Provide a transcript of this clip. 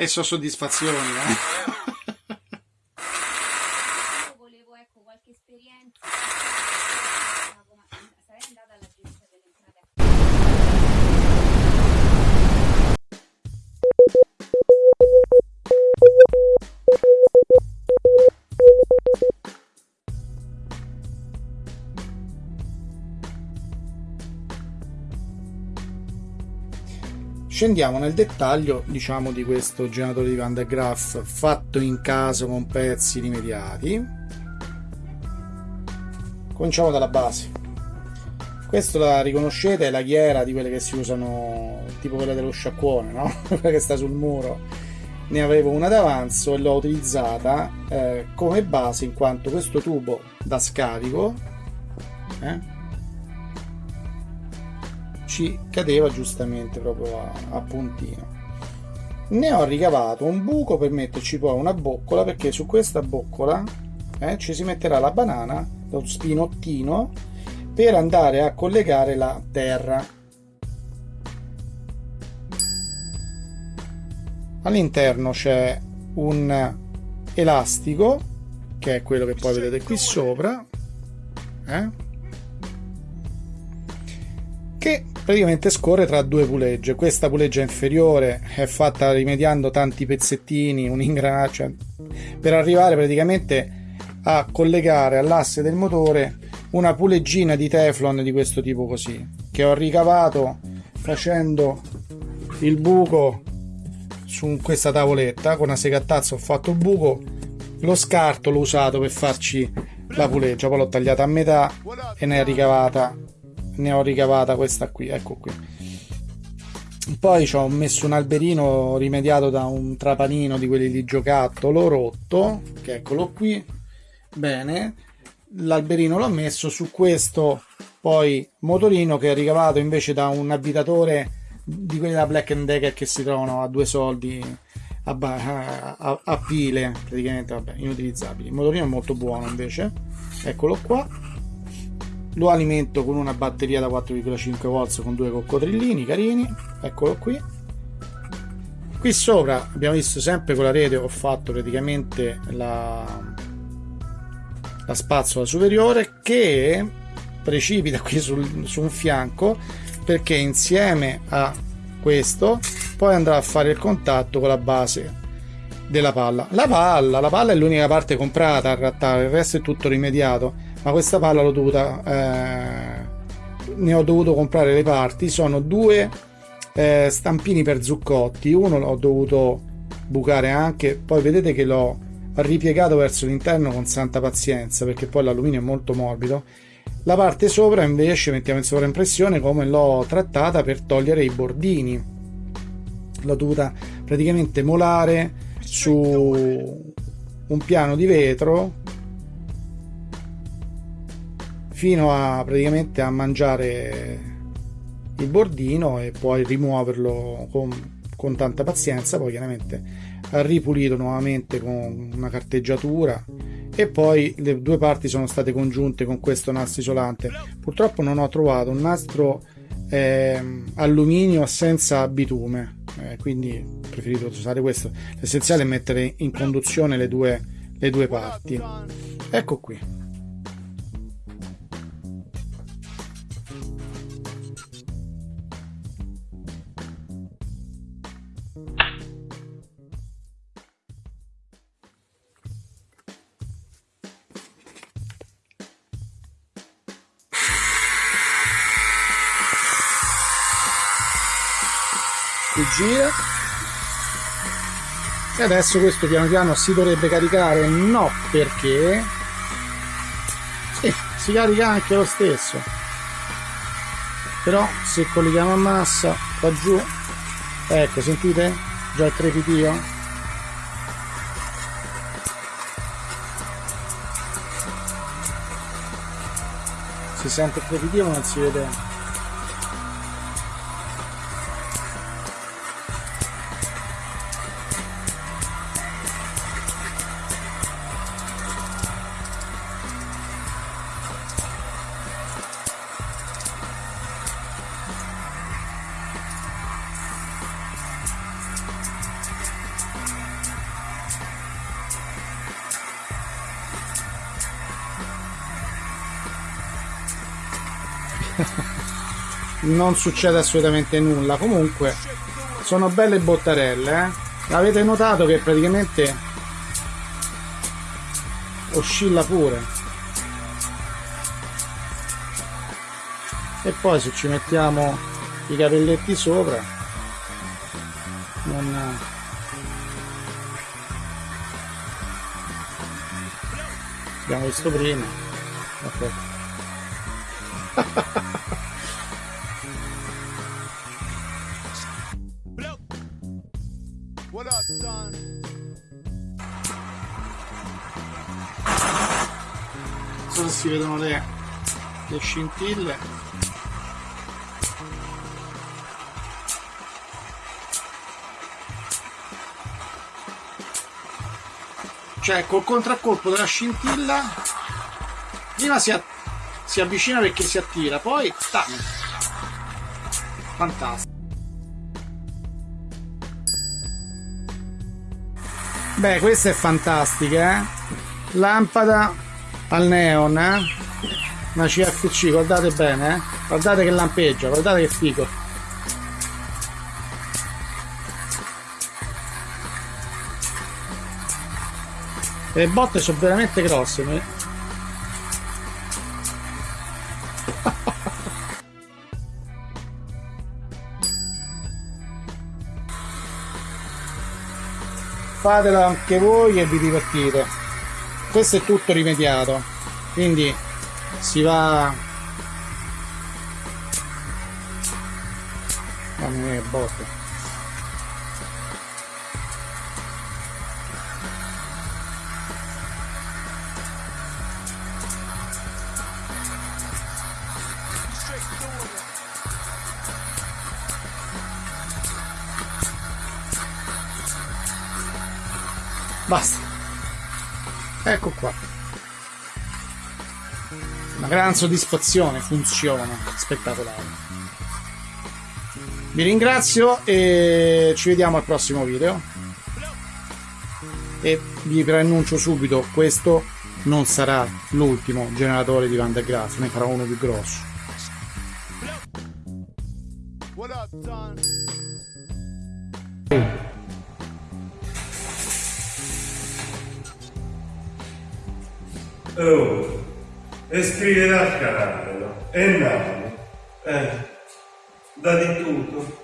E so soddisfazioni, eh? Scendiamo nel dettaglio, diciamo, di questo generatore di Van der Graaf fatto in casa con pezzi rimediati. Cominciamo dalla base. Questo la riconoscete, è la ghiera di quelle che si usano, tipo quella dello sciacquone, no? quella che sta sul muro. Ne avevo una d'avanzo e l'ho utilizzata eh, come base in quanto questo tubo da scarico eh, ci cadeva giustamente proprio a, a puntino ne ho ricavato un buco per metterci poi una boccola perché su questa boccola eh, ci si metterà la banana lo spinottino per andare a collegare la terra all'interno c'è un elastico che è quello che poi vedete qui sopra eh? che praticamente scorre tra due pulegge. Questa puleggia inferiore è fatta rimediando tanti pezzettini, un ingranaggio, per arrivare praticamente a collegare all'asse del motore una puleggina di teflon di questo tipo così, che ho ricavato facendo il buco su questa tavoletta con una segattazza ho fatto il buco lo scarto l'ho usato per farci la puleggia poi l'ho tagliata a metà e ne è ricavata ne ho ricavata questa qui, ecco qui. Poi ci ho messo un alberino rimediato da un trapanino di quelli di giocattolo rotto, che eccolo qui. Bene, l'alberino l'ho messo su questo poi motorino che è ricavato invece da un abitatore di quelli da Black Decker che si trovano a due soldi a, a, a pile praticamente vabbè, inutilizzabili il motorino è molto buono invece eccolo qua lo alimento con una batteria da 4,5 volts con due coccodrillini carini. Eccolo qui. Qui sopra abbiamo visto sempre con la rete ho fatto praticamente la, la spazzola superiore che precipita qui sul, su un fianco perché insieme a questo poi andrà a fare il contatto con la base della palla. La palla, la palla è l'unica parte comprata a rattare il resto è tutto rimediato ma questa palla l'ho dovuta eh, ne ho dovuto comprare le parti. Sono due eh, stampini per zuccotti. Uno l'ho dovuto bucare anche. Poi vedete che l'ho ripiegato verso l'interno con santa pazienza perché poi l'alluminio è molto morbido. La parte sopra invece mettiamo in sovraimpressione come l'ho trattata per togliere i bordini. L'ho dovuta praticamente molare su un piano di vetro fino a praticamente a mangiare il bordino e poi rimuoverlo con, con tanta pazienza poi chiaramente ripulito nuovamente con una carteggiatura e poi le due parti sono state congiunte con questo nastro isolante. Purtroppo non ho trovato un nastro eh, alluminio senza bitume eh, quindi ho preferito usare questo. L'essenziale è mettere in conduzione le due, le due parti. Ecco qui gira e adesso questo piano piano si dovrebbe caricare no perché? Sì, si carica anche lo stesso. Però se colleghiamo a massa qua giù ecco sentite? Già il crepitio si sente il crepitio ma non si vede non succede assolutamente nulla. Comunque sono belle bottarelle eh? avete notato che praticamente oscilla pure. E poi se ci mettiamo i capelletti sopra non abbiamo visto prima. Ok Non so se si vedono le, le scintille. Cioè, col contraccolpo della scintilla, prima si, si avvicina perché si attira, poi... Tac. Fantastico. Beh, questa è fantastica, eh? Lampada al neon, eh? Una CFC, guardate bene, eh? Guardate che lampeggia, guardate che figo. Le botte sono veramente grosse. fatela anche voi e vi divertite questo è tutto rimediato. Quindi si va. Mamma mia botte Basta. Ecco qua. Una gran soddisfazione, funziona, spettacolare. Vi ringrazio e ci vediamo al prossimo video. E vi preannuncio subito, questo non sarà l'ultimo generatore di Van de Graaff, ne farò uno più grosso. What up, Don? Oh, e scriverà il canale, no? è nato, eh, da di tutto.